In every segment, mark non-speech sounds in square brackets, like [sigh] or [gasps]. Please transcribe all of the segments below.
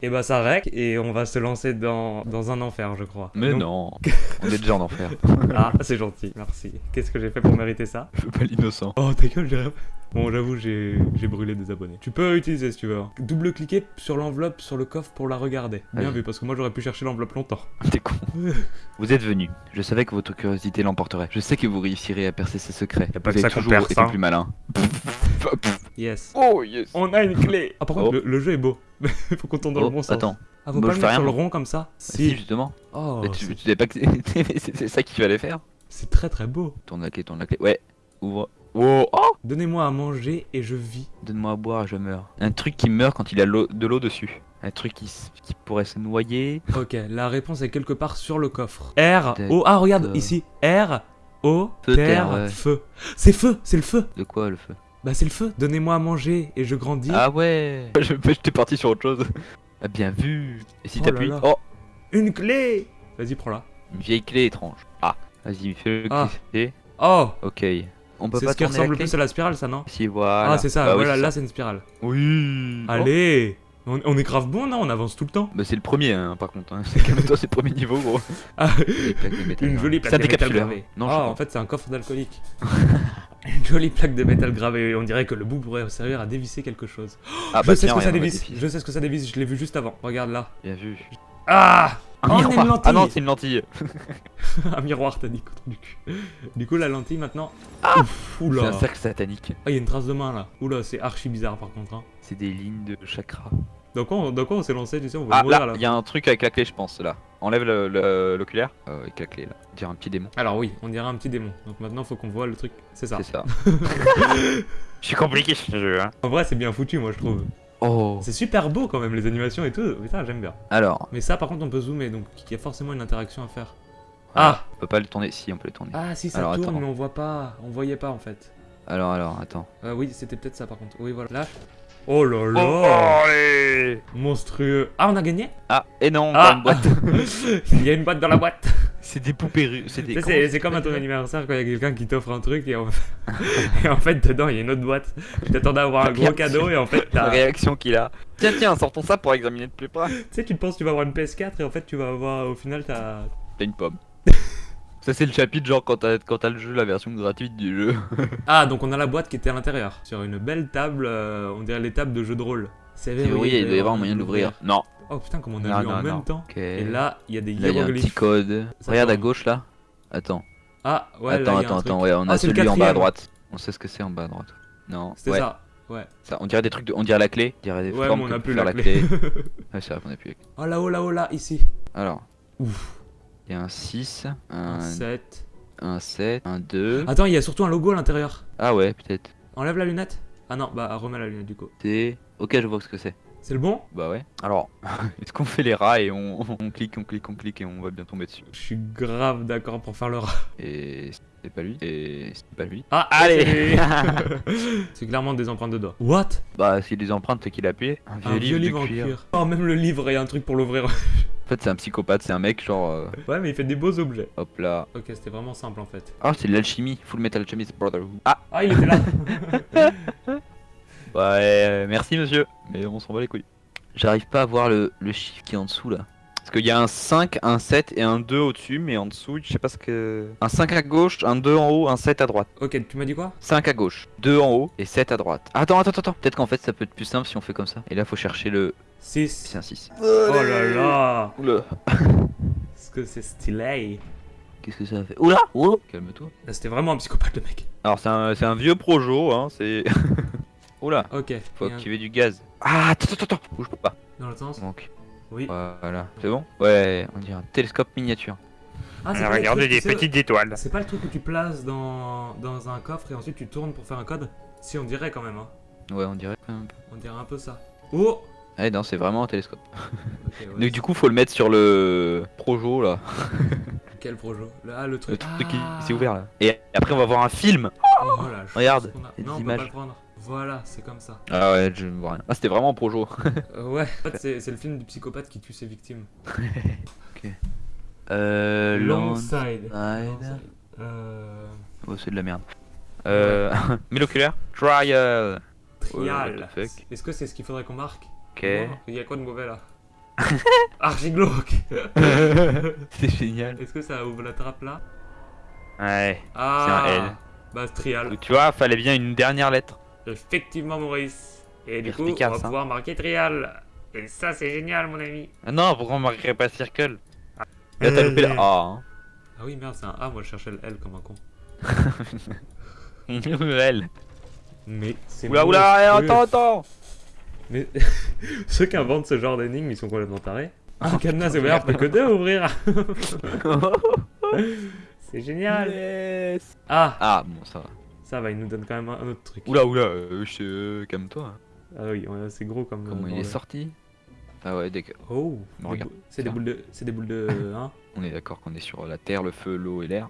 Et bah ça rec et on va se lancer dans, dans un enfer, je crois. Mais Donc- non, [laughs] on est déjà en enfer. Ah, c'est gentil, merci. Qu'est-ce que j'ai fait pour mériter ça? Je veux pas l'innocent. Oh ta gueule, j'ai... Bon, j'avoue, j'ai j'ai brûlé des abonnés. Tu peux utiliser si tu veux. hein. Double-cliquer sur l'enveloppe, sur le coffre pour la regarder. Bien vu, parce que moi j'aurais pu chercher l'enveloppe longtemps. [laughs] T'es con. [laughs] Vous êtes venu. Je savais que votre curiosité l'emporterait. Je sais que vous réussirez à percer ses secrets. Y a pas vous que avez ça toujours perce, été hein. plus malin. [laughs] Yes. Oh yes. On a une clé Ah par contre, Oh. le, le jeu est beau. Faut qu'on tourne dans Oh, le bon sens. attends. Ah, faut Bah, pas le mettre sur le rond comme ça Si, justement. Oh, Mais tu, tu savais pas que c'est- c'est c'est ça qu'il fallait faire c'est très très beau. Tourne la clé, tourne la clé. Ouais. Ouvre. Oh, oh Donnez-moi à manger et je vis. Donne-moi à boire et je meurs. Un truc qui meurt quand il a de l'eau dessus. Un truc qui, pourrait se noyer. Ok, la réponse est quelque part sur le coffre. R. O, ah regarde, ici. R, O, Feu, terre, terre, ouais. feu. C'est feu, c'est le feu. De quoi le feu? Bah c'est le feu. Donnez-moi à manger et je grandis. Ah ouais [laughs] Je J'étais parti sur autre chose. Ah, bien vu Et si Oh t'appuies. Oh Une clé Vas-y, prends-la. Une vieille clé étrange. Ah Vas-y, fais-le Ah. glisser. Oh Ok. On peut C'est pas ce qui ressemble plus à la spirale, ça, non? Si, voilà. Ah, c'est ça, Bah voilà, c'est là c'est une spirale. Oui Allez on, on est grave bon, non? On avance tout le temps. Bah c'est le premier hein, par contre, hein. [laughs] c'est c'est le premier niveau gros. Ah, Jolie plaque de métal. une jolie plaque Ça de métal décapsuleur. gravée. Non, ah, en fait, c'est un coffre d'alcoolique. [laughs] une jolie plaque de métal gravée. On dirait que le bout pourrait servir à dévisser quelque chose. Ah je bah sais tiens, ce que ça dévisse. Je sais ce que ça dévisse. Je l'ai vu juste avant. Regarde là. Bien vu. Ah Un Oh, on miroir. une lentille. Ah non, c'est une lentille. [laughs] Un miroir, t'as dit contre du cul. Du coup, la lentille maintenant. Ouf, C'est un cercle satanique. Ah, il y a une trace de main là. Oula, c'est archi bizarre par contre. Hein. C'est des lignes de chakra. Dans quoi on, dans quoi on s'est lancé, tu sais, on va Ah mourir là, il y a un truc avec la clé je pense là. Enlève le- le- l'oculaire. Euh, avec la clé là. On dirait un petit démon. Alors oui, on dirait un petit démon. Donc maintenant, faut qu'on voit le truc. C'est ça. C'est ça. [laughs] [laughs] Je suis compliqué ce jeu hein. En vrai, c'est bien foutu, moi je trouve. Oh. C'est super beau quand même, les animations et tout. Putain, j'aime bien. Alors, Mais ça, par contre, on peut zoomer, donc il y a forcément une interaction à faire. ah, on peut pas le tourner. Si, on peut le tourner. Ah, si ça Alors, tourne, attends. mais on voit pas. On voyait pas en fait. Alors, alors, attends. Euh, oui, c'était peut-être ça par contre. Oui, voilà. Là. Oh là là allez Monstrueux. Ah, on a gagné? Ah, et non, Ah pas une boîte. [laughs] Il y a une boîte dans la boîte. C'est des poupées russes. C'est des. C'est comme à ton anniversaire quand il y a quelqu'un qui t'offre un truc et en... [laughs] et en fait dedans il y a une autre boîte. Tu t'attendais à avoir un gros cadeau et en fait La t'as... réaction qu'il a. Tiens, tiens, sortons ça pour examiner de plus près. Tu sais, tu te penses que tu vas avoir une PS4 et en fait tu vas avoir au final t'as... T'as une pomme. [laughs] Ça c'est le chapitre genre quand t'as quand t'as le jeu, la version gratuite du jeu. [laughs] Ah donc on a la boîte qui était à l'intérieur. Sur une belle table, euh, on dirait les tables de jeux de rôle. C'est il doit y avoir un moyen de l'ouvrir. Non. Oh putain comme on a Non, lu en non, même temps. Et là il y a des Là, il y a un petit code. Ça Regarde à gauche là. Attends. Ah ouais attends, là, il y a attends, attends. Ouais, on a Ah, celui en bas à droite. On sait ce que c'est en bas à droite. Non. C'était ouais. ça. Ouais. Ça, on dirait des trucs de. On dirait la clé. On dirait des Ouais formes on a peut plus faire la la clé. [laughs] Ouais, c'est vrai qu'on a plus la clé. oh là-haut là-haut là ici. Alors. Ouf. Il y a un 6, Un un, 7. un 7, un 2. Attends il y a surtout un logo à l'intérieur. Ah ouais, peut-être. Enlève la lunette. Ah non bah remets la lunette du coup. C'est. Ok, je vois ce que c'est. C'est le bon? Bah ouais. Alors, [laughs] est-ce qu'on fait les rats et on, [laughs] on clique, on clique, on clique et on va bien tomber dessus? Je suis grave d'accord pour faire le rat. Et c'est pas lui. Et c'est pas lui. Ah, Allez. c'est lui. [laughs] C'est clairement des empreintes de doigts. What? Bah, a des empreintes, c'est qu'il a appuyé. Un vieux Un livre, vieux de livre en cuir. cuir. Oh, même le livre, il y a un truc pour l'ouvrir. En fait, c'est un psychopathe, c'est un mec genre. euh, ouais, mais il fait des beaux objets. hop là. Ok, c'était vraiment simple en fait. Ah, c'est de l'alchimie. Full Metal Alchemist Brotherhood. Ah, Ah, il était là [laughs] ouais, euh, merci monsieur. Mais on s'en bat les couilles. J'arrive pas à voir le, le chiffre qui est en dessous là. Parce qu'il y a un 5, un 7 et un 2 au-dessus, mais en dessous, je sais pas ce que. Un 5 à gauche, un 2 en haut, un 7 à droite. Ok, tu m'as dit quoi? 5 à gauche, 2 en haut et 7 à droite. Attends, attends, attends. Peut-être qu'en fait ça peut être plus simple si on fait comme ça. Et là, faut chercher le. 6. C'est un 6. Oh là là Oula. [laughs] Est-ce que c'est stylé? Qu'est-ce que ça fait? Oula Oula Calme-toi. C'était vraiment un psychopathe le mec. Alors, c'est un, c'est un vieux projo, hein. C'est. [laughs] Oula. Ok. Faut il y a un- activer du gaz. Ah, attends, attends, attends. Bouge pas. Dans l'autre sens? Donc, Oui. voilà. C'est bon? Ouais, on dirait un télescope miniature. Ah, le truc, tu sais, étoiles. C'est pas le truc que tu places dans, dans un coffre et ensuite tu tournes pour faire un code? Si, on dirait quand même. Hein. Ouais, on dirait quand même. On dirait un peu ça. Oh Ah non, c'est vraiment un télescope. [laughs] Ok, ouais, Donc, du coup, faut le mettre sur le projo là. [laughs] Quel projet Le- Ah, le Le truc. truc qui Ah. s'est ouvert là. Et après, on va voir un film. Oh, chance Regarde, a. Non, on peut pas le prendre. Voilà, c'est comme ça. Ah ouais, je vois rien. Ah, c'était vraiment un projo. Euh, ouais, en fait, c'est le film du psychopathe qui tue ses victimes. [laughs] Euh. Long Long side. Side. Euh. Oh, c'est de la merde. Euh. Miloculaire Trial. Trial. Est-ce que c'est ce qu'il faudrait qu'on marque? Ok. Il y a quoi de mauvais là [laughs] Archi glauque [laughs] C'est génial. Est-ce que ça ouvre la trappe là Ouais. Ah un L. Bah, trial. Tu vois, fallait bien une dernière lettre. Effectivement, Maurice. Et du coup, on va pouvoir marquer trial. Et ça, c'est génial, mon ami. Ah non, pourquoi on marquerait pas circle Là, t'as loupé la A. Hein. Ah oui, merde, c'est un A. Moi, je cherchais le L comme un con. [laughs] L. Mais c'est. Oula, oula, eh, attends, attends Mais [laughs] ceux qui inventent ce genre d'énigmes, ils sont complètement tarés. Un cadenas ouvert, peut que deux à ouvrir. [laughs] c'est génial. Yes. Ah, Ah, bon, ça va. ça va, il nous donne quand même un un autre truc. Oula, oula, euh, je- euh, calme-toi. Ah oui, ouais, c'est gros comme. Comment euh, il est sorti? Ah ouais, d'accord. Oh, Bon, regarde. c'est des boules de, c'est des boules de, [laughs] hein? On est d'accord qu'on est sur la terre, le feu, l'eau et l'air.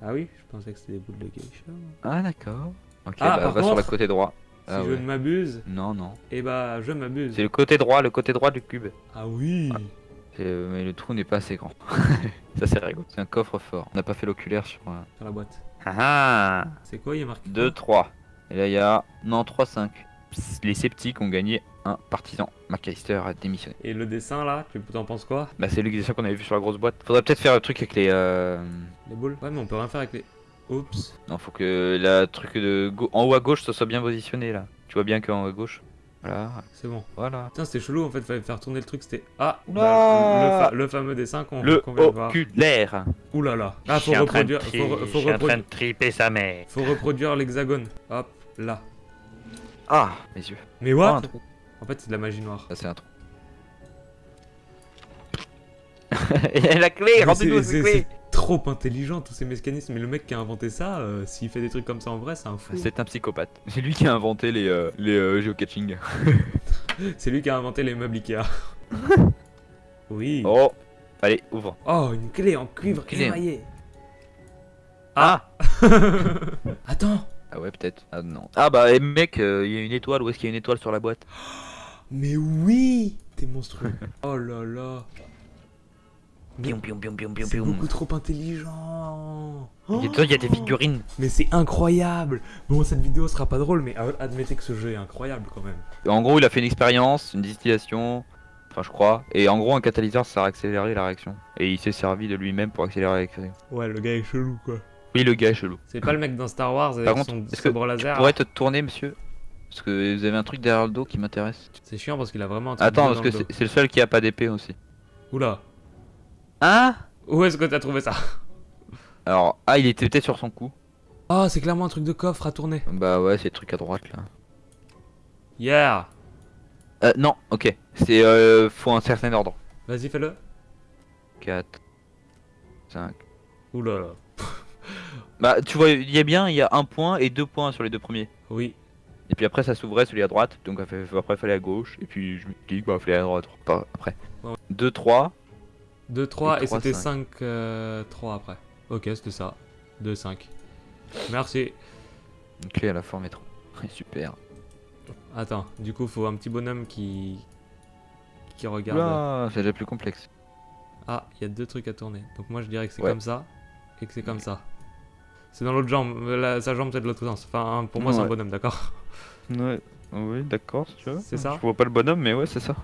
Ah oui, je pensais que c'était des boules de geisha. Ah, d'accord. Ok, Ah, bah, va sur le côté droit. Si Ah je ouais. ne m'abuse, Non, non. eh bah, je m'abuse. C'est le côté droit, le côté droit du cube. Ah oui. C'est- euh, mais le trou n'est pas assez grand. [laughs] ça, c'est rigolo. C'est un coffre fort. On n'a pas fait l'oculaire sur. euh, Sur la boîte. Ah ah C'est quoi, il y a marqué 2, 3. Et là, il y a. Non, 3, 5. Les sceptiques ont gagné un partisan. McAllister a démissionné. Et le dessin là, tu t'en penses quoi Bah, c'est l'expression qu'on avait vu sur la grosse boîte. Faudrait peut-être faire le truc avec les. Euh... Les boules Ouais, mais on peut rien faire avec les. Oups. Non, faut que la truc de. En haut à gauche, ça soit bien positionné là. Tu vois bien qu'en haut à gauche. Voilà, C'est bon. voilà. Putain, c'était chelou en fait, fallait faire tourner le truc, c'était. Ah bah, le, fa- le fameux dessin qu'on qu'on vient de voir. oculaire. Ouh là là. Ah, faut reproduire. Faut, re- faut, reprodu- triper sa mère. faut reproduire l'hexagone. Hop, là. Ah, mes yeux. Mais Oh, what? Un trou. En fait, c'est de la magie noire. Ça, c'est un trou. [laughs] Et la clé, rendez-nous cette clé. Trop intelligent tous ces mécanismes. Mais le mec qui a inventé ça, euh, s'il fait des trucs comme ça en vrai, c'est un fou. C'est un psychopathe. C'est lui qui a inventé les, euh, les euh, geocaching. [laughs] C'est lui qui a inventé les meubles Ikea. [laughs] oui. Oh, allez, ouvre. Oh, une clé en cuivre Clé. émaillé. Ah [laughs] Attends. Ah ouais, peut-être. Ah non. Ah bah, eh, mec, euh, il y a une étoile. Où est-ce qu'il y a une étoile sur la boîte? [gasps] Mais oui T'es monstrueux. oh là là. C'est beaucoup trop intelligent. Il y a- il y a des figurines. Mais c'est incroyable. Bon, cette vidéo sera pas drôle, mais euh, admettez que ce jeu est incroyable quand même. En gros, il a fait une expérience, une distillation. Enfin, je crois. Et en gros, un catalyseur, ça a accéléré la réaction. Et il s'est servi de lui-même pour accélérer la réaction. Ouais, le gars est chelou quoi. Oui, le gars est chelou. C'est pas le mec dans Star Wars avec Par contre, son est-ce que sabre laser. Pourrais te tourner, monsieur? Parce que vous avez un truc derrière le dos qui m'intéresse. C'est chiant parce qu'il a vraiment un truc Attends, parce dans que c'est le seul qui a pas d'épée aussi. Oula. Hein Où est-ce que t'as trouvé ça Alors, ah, il était peut-être sur son coup. Ah, c'est clairement un truc de coffre à tourner. Bah ouais, c'est le truc à droite là. Yeah. Euh, non, ok. C'est euh, faut un certain ordre. Vas-y, fais-le. 4, 5. Oula là. [laughs] Bah, tu vois, il y a bien, il y a un point et deux points sur les deux premiers. Oui. Et puis après, ça s'ouvrait celui à droite. Donc après, il fallait à gauche. Et puis je me dis, bah, il fallait à droite. Pas après. Ouais. 2, 3. 2, 3 et, c'était cinq. 5, 3 après. Ok, c'était ça. 2, 5. Merci. Une clé à la forme étrange. [laughs] Super. Attends, du coup, faut un petit bonhomme qui. qui regarde. C'est déjà plus complexe. Ah, il y a deux trucs à tourner. Donc moi je dirais que c'est Ouais. comme ça et que c'est comme ça. C'est dans l'autre jambe. euh, la- sa jambe c'est de l'autre sens. Enfin, pour moi c'est un bonhomme, d'accord? Ouais, oui, d'accord, si tu veux. C'est ça? Je vois pas le bonhomme, mais ouais, c'est ça.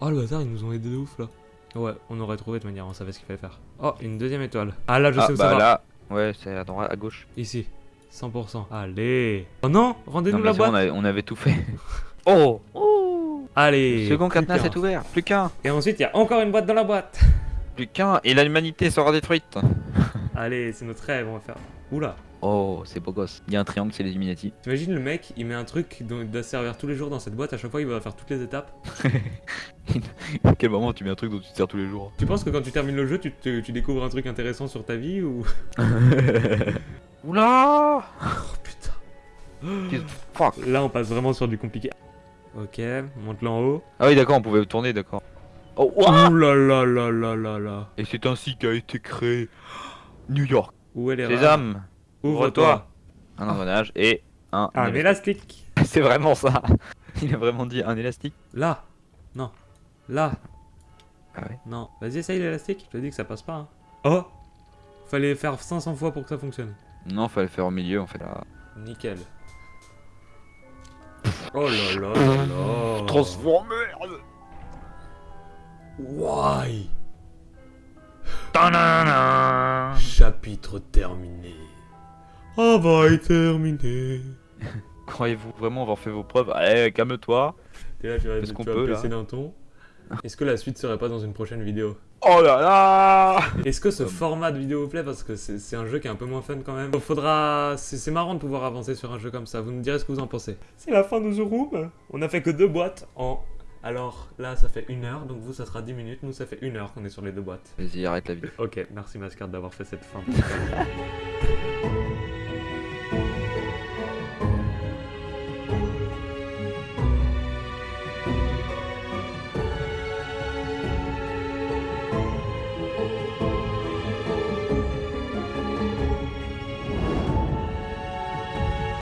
Oh le hasard, ils nous ont aidé de ouf là. Ouais, on aurait trouvé de manière, on savait ce qu'il fallait faire. Oh, une deuxième étoile. Ah là, je ah, sais où bah ça va. là, ouais, c'est à droite, à gauche. Ici. 100%. Allez. Oh non, rendez-nous la boîte. on, avait, on avait tout fait. [laughs] oh, oh Allez. Le second cadenas est ouvert, plus qu'un. Et ensuite, il y a encore une boîte dans la boîte. Plus qu'un, et l'humanité sera détruite. Allez, c'est notre rêve, on va faire. Oula. Oh, c'est beau gosse. Il y a un triangle, c'est les Illuminati. T'imagines le mec, il met un truc dont il doit se servir tous les jours dans cette boîte, à chaque fois il va faire toutes les étapes. [laughs] à quel moment tu mets un truc dont tu te sers tous les jours Tu penses que quand tu termines le jeu, tu, te- tu découvres un truc intéressant sur ta vie ou? [laughs] Oula Oh putain. Fuck? Là, on passe vraiment sur du compliqué. Ok, monte-le en haut. Ah oui, d'accord, on pouvait tourner, d'accord. Oh, ouah Ouh là là là là là là. Et c'est ainsi qu'a été créé New York. Où est les Sésame, Ouvre-toi. un engrenage et un. Un élastique. [laughs] C'est vraiment ça. [laughs] Il a vraiment dit un élastique. Là. Non. Là. Ah ouais. Non. Vas-y, essaye l'élastique. Je te dis que ça passe pas. hein. Oh Fallait faire 500 fois pour que ça fonctionne. Non, fallait faire au milieu en fait. Là. Nickel. Oh là là là là. Transformer Why? Ta-na-na. Chapitre terminé. Travail terminé. [laughs] Croyez-vous vraiment avoir fait vos preuves? Allez, calme-toi. Et là, tu vas, qu'on peut, là baisser d'un ton. Est-ce que la suite serait pas dans une prochaine vidéo? Oh là là Est-ce que ce format de vidéo vous plaît? Parce que c'est un jeu qui est un peu moins fun quand même. Faudra. C'est marrant de pouvoir avancer sur un jeu comme ça. Vous nous direz ce que vous en pensez. C'est la fin de The Room. On a fait que deux boîtes en. Alors là, ça fait une heure. Donc vous, ça sera 10 minutes. Nous, ça fait une heure qu'on est sur les deux boîtes. Vas-y, arrête la vidéo. Ok, merci Mascard d'avoir fait cette fin. [laughs]